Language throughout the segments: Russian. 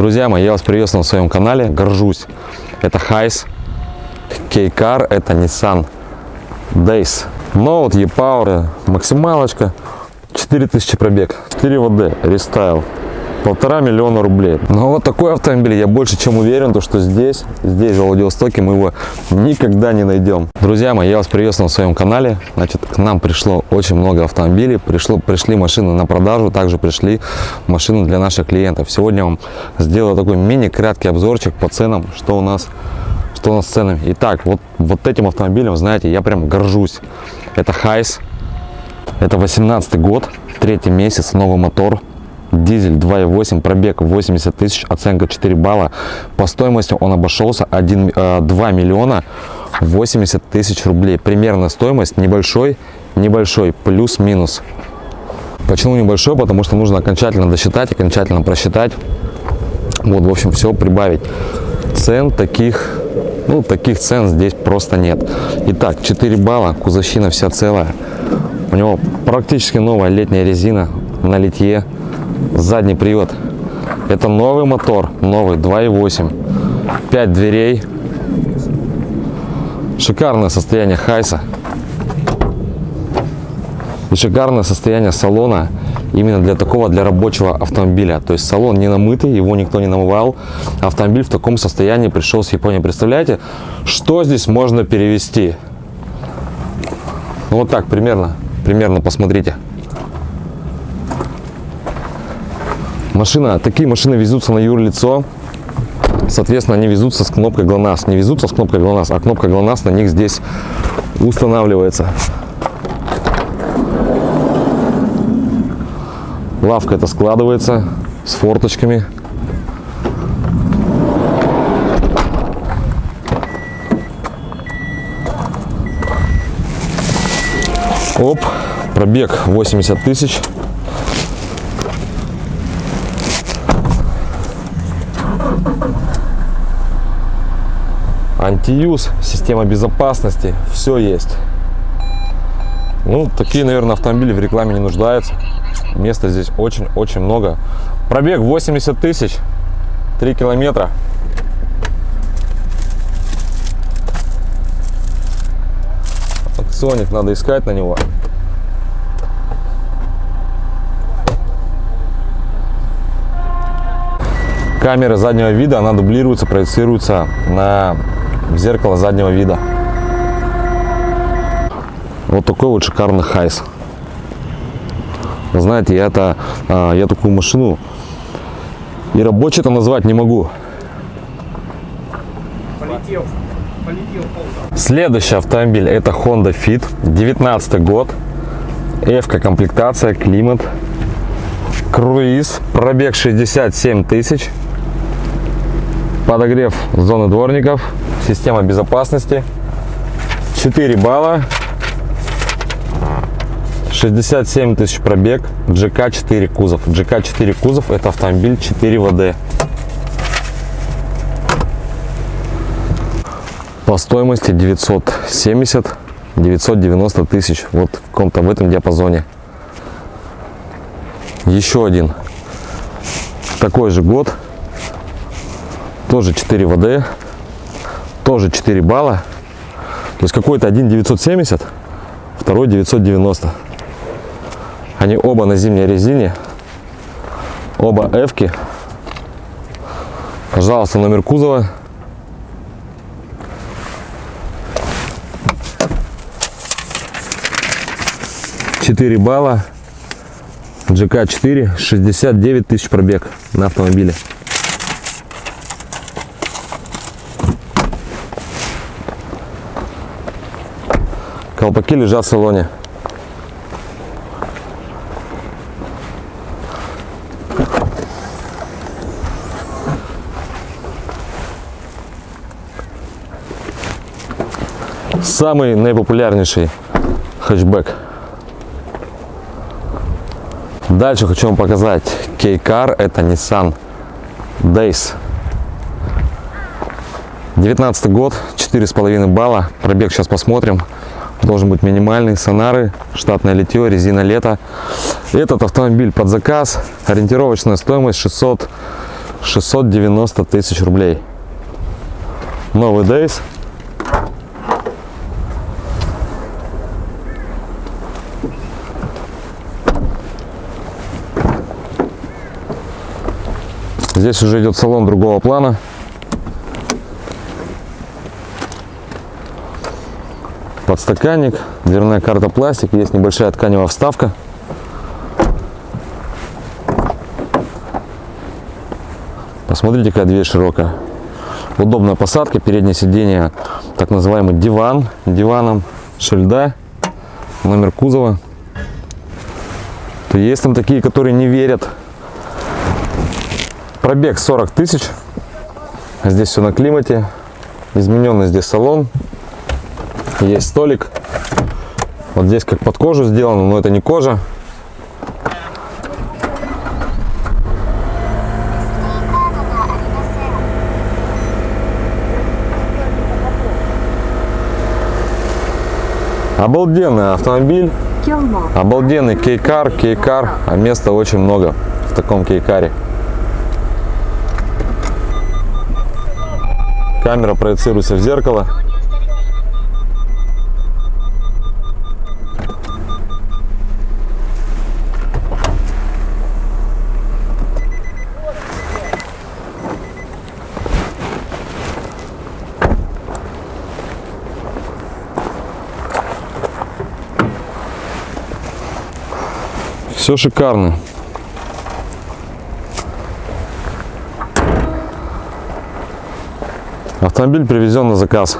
Друзья мои, я вас приветствую на своем канале, горжусь. Это HiAce, kei car, это Nissan Dayz. Note, E-Power, максималочка, 4000 пробег, 4WD, рестайл, полтора миллиона рублей. Но вот такой автомобиль, я больше чем уверен, то, что здесь, здесь, в Владивостоке, мы его никогда не найдем. Друзья мои, я вас приветствую на своем канале. Значит, к нам пришло очень много автомобилей, пришло, пришли машины на продажу, также пришли машины для наших клиентов. Сегодня я вам сделаю такой мини-краткий обзорчик по ценам, что у нас что у нас с ценами. Итак, вот, вот этим автомобилем, знаете, я прям горжусь. Это Хайс, это 18 год, третий месяц, новый мотор, дизель 2.8, пробег 80 тысяч, оценка 4 балла. По стоимости он обошелся 1, 2 миллиона 80 тысяч рублей. Примерно стоимость небольшой, небольшой, плюс-минус. Почему небольшой? Потому что нужно окончательно досчитать, окончательно просчитать. Вот, в общем, все прибавить. Цен таких ну, таких цен здесь просто нет. Итак, 4 балла, кузовщина вся целая. У него практически новая летняя резина на литье. Задний привод. Это новый мотор, новый 2.8. 5 дверей. Шикарное состояние Хайса. И шикарное состояние салона именно для такого, для рабочего автомобиля. То есть салон не намытый, его никто не намывал. Автомобиль в таком состоянии пришел с Японии. Представляете, что здесь можно перевести? Ну, вот так примерно, примерно посмотрите. Машина, такие машины везутся на юрлицо. Соответственно, они везутся с кнопкой ГЛОНАСС. Не везутся с кнопкой ГЛОНАСС, а кнопка ГЛОНАСС на них здесь устанавливается. Лавка это складывается с форточками. Оп, пробег 80 тысяч. Антиюз, система безопасности, все есть. Ну, такие, наверное, автомобили в рекламе не нуждаются. Места здесь очень-очень много. Пробег 80 тысяч, 3 километра. Акционик надо искать на него. Камера заднего вида, она дублируется, проецируется на зеркало заднего вида. Вот такой вот шикарный HiAce. Знаете, я, это, а, я такую машину и рабочий это назвать не могу. Полетел. Полетел Следующий автомобиль это Honda Fit, 19 год, F комплектация, климат, круиз, пробег 67 тысяч, подогрев зоны дворников, система безопасности, 4 балла, 67 тысяч пробег, GK4 кузов. GK4 кузов это автомобиль 4 ВД. По стоимости 970 990 тысяч. Вот в каком-то в этом диапазоне. Еще один. Такой же год. Тоже 4 ВД. Тоже 4 балла. То есть какой-то один 970, второй 990. Они оба на зимней резине. Оба эвки. Пожалуйста, номер кузова. Четыре балла. GK4, 69 тысяч пробег на автомобиле. Колпаки лежат в салоне. Самый наипопулярнейший хэтчбэк. Дальше хочу вам показать K-Car, это Nissan Days. 19 год, 4,5 балла, пробег сейчас посмотрим. Должен быть минимальный, сонары, штатное литье, резина лето. Этот автомобиль под заказ, ориентировочная стоимость 600 690 тысяч рублей. Новый Дейс. Здесь уже идет салон другого плана. Подстаканник, дверная карта пластик, есть небольшая тканевая вставка. Посмотрите, какая дверь широкая. Удобная посадка, переднее сиденье, так называемый диван, диваном шильда, номер кузова. То есть там такие, которые не верят. Пробег 40 тысяч. Здесь все на климате. Измененный здесь салон. Есть столик. Вот здесь как под кожу сделано, но это не кожа. Обалденный автомобиль, обалденный кейкар, кейкар, а места очень много в таком кейкаре. Камера проецируется в зеркало. Все шикарно. Автомобиль привезен на заказ.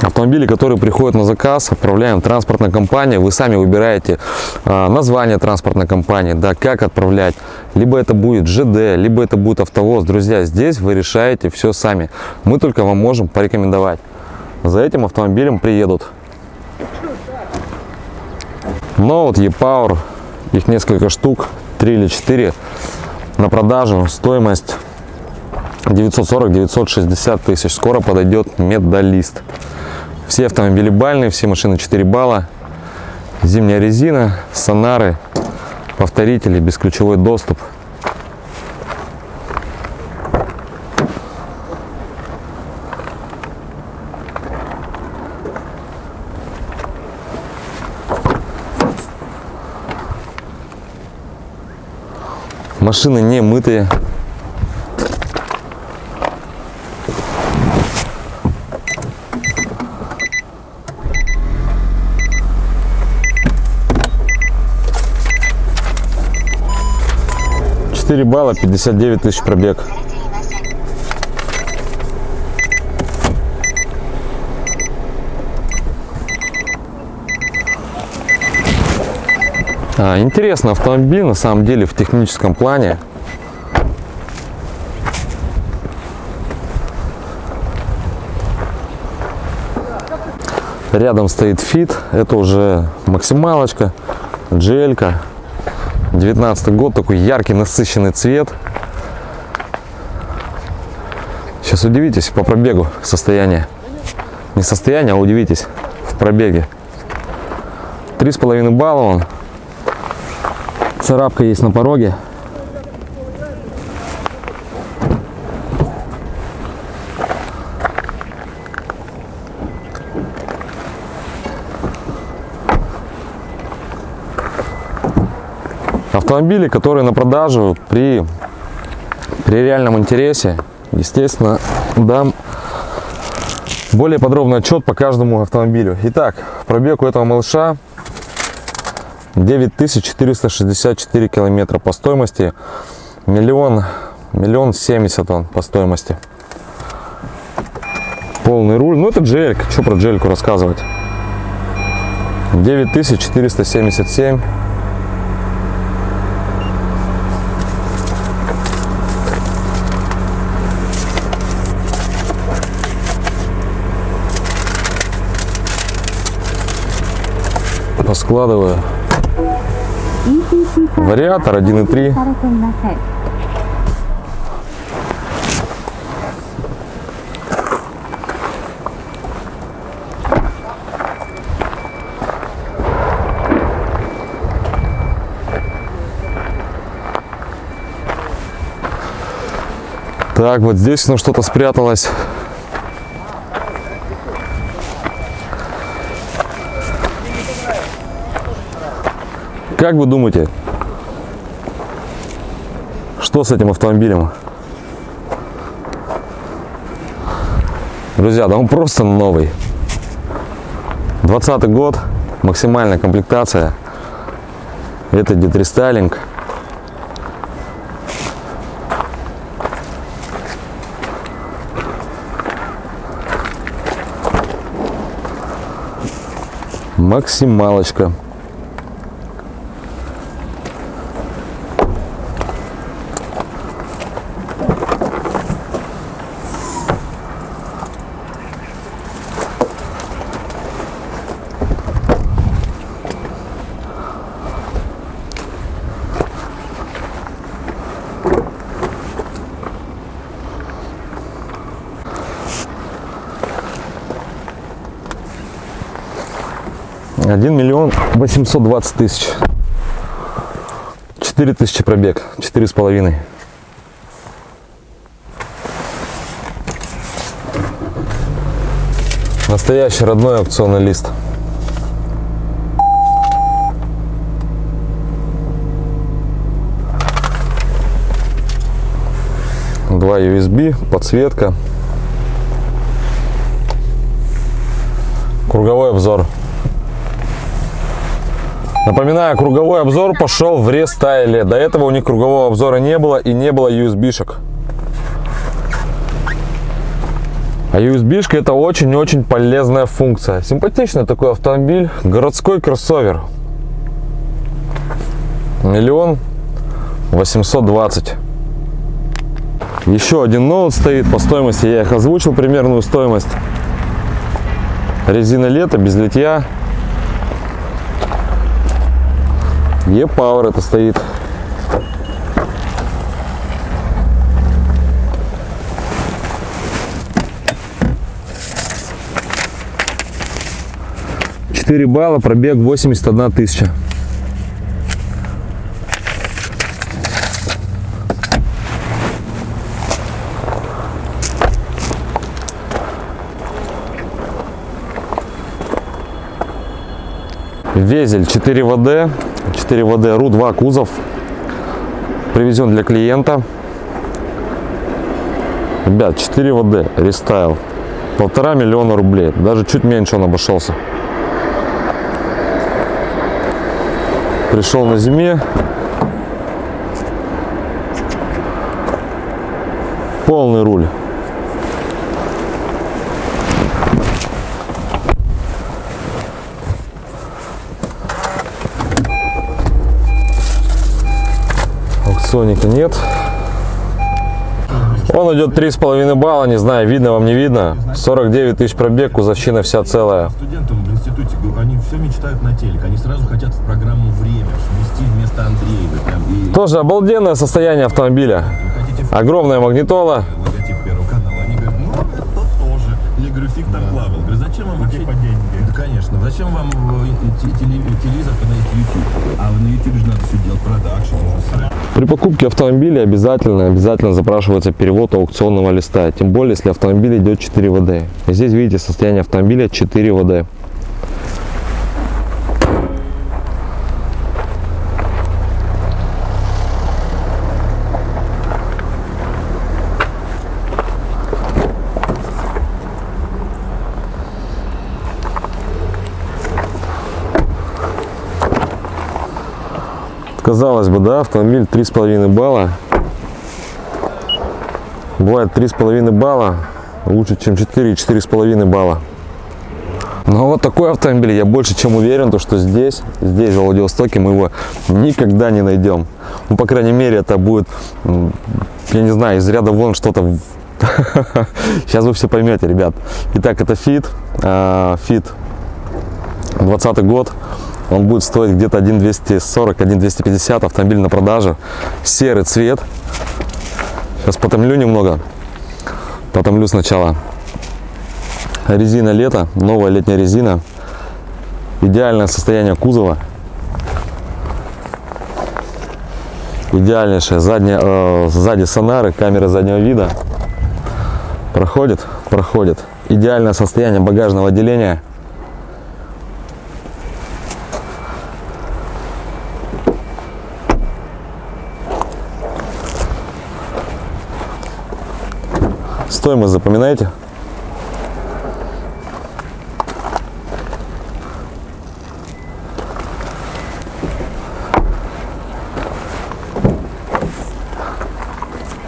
Автомобили, которые приходят на заказ, отправляем транспортной компании. Вы сами выбираете а, название транспортной компании, да, как отправлять. Либо это будет ЖД, либо это будет автовоз. Друзья, здесь вы решаете все сами. Мы только вам можем порекомендовать. За этим автомобилем приедут. Вот E-Power, их несколько штук, 3 или 4 на продажу. Стоимость 940-960 тысяч. Скоро подойдет медалист. Все автомобили бальные, все машины 4 балла. Зимняя резина, сонары, повторители, бесключевой доступ. Машины не мытые. Четыре балла, 59 тысяч пробег. А, интересный автомобиль, на самом деле, в техническом плане. Рядом стоит фит, это уже максималочка, джелька. 19 год, такой яркий насыщенный цвет. Сейчас удивитесь по пробегу состояние. Не состояние, а удивитесь в пробеге. Три с половиной балла он. Царапка есть на пороге. Автомобили, которые на продажу при, при реальном интересе, естественно, дам более подробный отчет по каждому автомобилю. Итак, пробег у этого малыша 9464 километра по стоимости. Миллион, миллион семьдесят он по стоимости. Полный руль. Ну это джельк. Что про джельку рассказывать? 9477. Поскладываю. Вариатор 1.3. Так, вот здесь ну что-то спряталось. Как вы думаете, что с этим автомобилем? Друзья, да он просто новый. 20 год, максимальная комплектация. Это детрестайлинг. Максималочка. Один миллион восемьсот двадцать тысяч. Четыре тысячи пробег. Четыре с половиной. Настоящий родной аукционный лист. Два USB, подсветка. Круговой обзор. Напоминаю, круговой обзор пошел в рестайле. До этого у них кругового обзора не было и не было USB-шек. А USB-шка это очень-очень полезная функция. Симпатичный такой автомобиль. Городской кроссовер. Миллион восемьсот двадцать. Еще один ноут стоит по стоимости. Я их озвучил примерную стоимость. Резина лето, без литья. E-Power это стоит. Четыре балла, пробег 81 тысяча. Везель 4 ВД, 4 ВД РУ-2 кузов. Привезен для клиента. Ребят, 4 ВД, рестайл. Полтора миллиона рублей. Даже чуть меньше он обошелся. Пришел на зиме. Полный руль. Соника нет. Он идет три с половиной балла, не знаю, видно вам, не видно. 49 тысяч пробег, кузовщина вся целая. Студенты в институте, они все мечтают на телек, они сразу хотят в программу «Время», вмести вместо Андреева. И Тоже обалденное состояние автомобиля. Огромная магнитола. логотип Первого канала. Они говорят, ну, это тоже. Я говорю, фиг там плавал. Говорю, зачем вам вообще... Конечно. Зачем вам э, те- теле- телевизор, когда есть YouTube? А на YouTube же надо все делать, продакшн, При покупке автомобиля обязательно, обязательно запрашивается перевод аукционного листа. Тем более, если автомобиль идет 4 ВД. Здесь видите состояние автомобиля 4 ВД. Казалось бы, да, автомобиль 3,5 балла. Бывает 3,5 балла лучше, чем 4, 4,5 балла. Но вот такой автомобиль, я больше чем уверен, то, что здесь, здесь, в Владивостоке, мы его никогда не найдем. Ну, по крайней мере, это будет, я не знаю, из ряда вон что-то. Сейчас вы все поймете, ребят. Итак, это Fit, а, Fit 20 год. Он будет стоить где-то 1,240, 1,250. Автомобиль на продаже. Серый цвет. Сейчас потомлю немного. Потомлю сначала. Резина лето. Новая летняя резина. Идеальное состояние кузова. Идеальнейшая задняя, э, сзади сонары, камера заднего вида. Проходит? Проходит. Идеальное состояние багажного отделения. Стоимость запоминаете?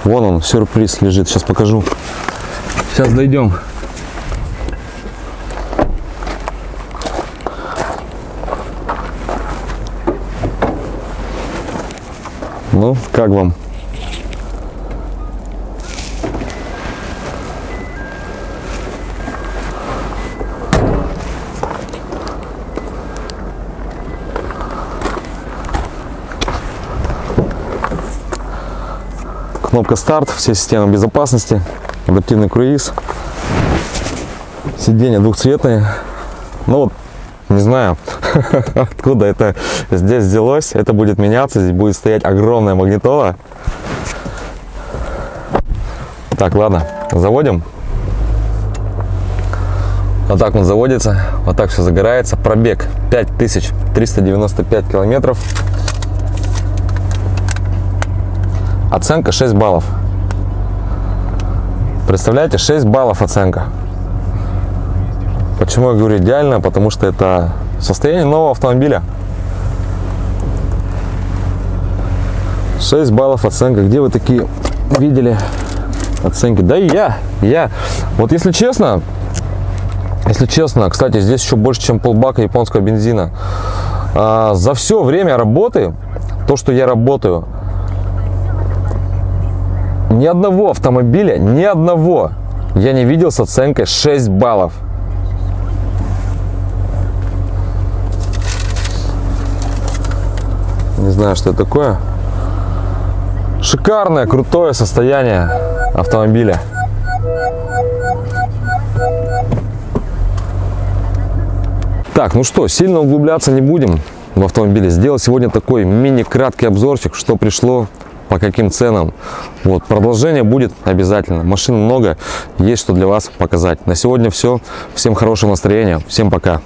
Вон он, сюрприз лежит. Сейчас покажу. Сейчас дойдем. Ну, как вам? Кнопка старт, все системы безопасности, адаптивный круиз, сиденья двухцветные. Ну вот, не знаю, откуда это здесь взялось. Это будет меняться, здесь будет стоять огромная магнитола. Так, ладно, заводим. Вот так он заводится, вот так все загорается. Пробег 5395 километров. Оценка 6 баллов. Представляете, 6 баллов оценка. Почему я говорю идеально? Потому что это состояние нового автомобиля. 6 баллов оценка. Где вы такие видели оценки? Да и я, я. Вот если честно, если честно, кстати, здесь еще больше, чем полбака японского бензина. А, за все время работы, то, что я работаю, ни одного автомобиля, ни одного я не видел с оценкой 6 баллов. Не знаю, что это такое. Шикарное, крутое состояние автомобиля. Так, ну что, сильно углубляться не будем в автомобиле. Сделал сегодня такой мини-краткий обзорчик, что пришло, по каким ценам. Вот, продолжение будет обязательно. Машин много, есть что для вас показать. На сегодня все. Всем хорошего настроения. Всем пока.